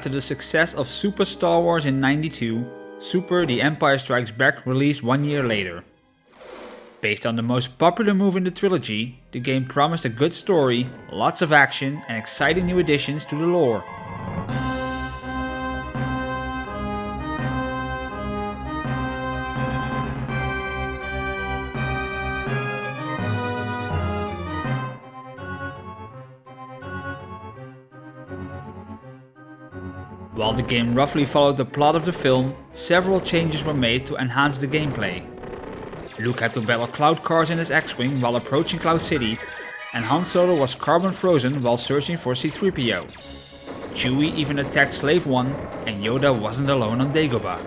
After the success of Super Star Wars in 92, Super The Empire Strikes Back released one year later. Based on the most popular move in the trilogy, the game promised a good story, lots of action and exciting new additions to the lore. While the game roughly followed the plot of the film, several changes were made to enhance the gameplay. Luke had to battle Cloud Cars in his X-Wing while approaching Cloud City, and Han Solo was carbon frozen while searching for C-3PO. Chewie even attacked Slave 1, and Yoda wasn't alone on Dagobah.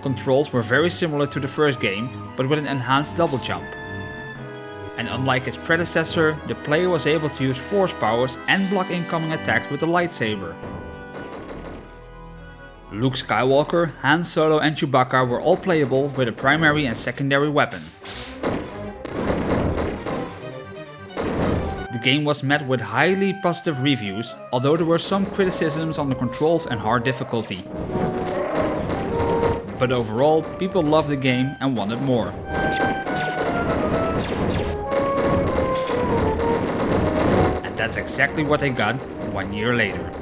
Controls were very similar to the first game, but with an enhanced double jump and unlike its predecessor, the player was able to use force powers and block incoming attacks with a lightsaber. Luke Skywalker, Han Solo and Chewbacca were all playable with a primary and secondary weapon. The game was met with highly positive reviews, although there were some criticisms on the controls and hard difficulty. But overall, people loved the game and wanted more. And that's exactly what I got one year later.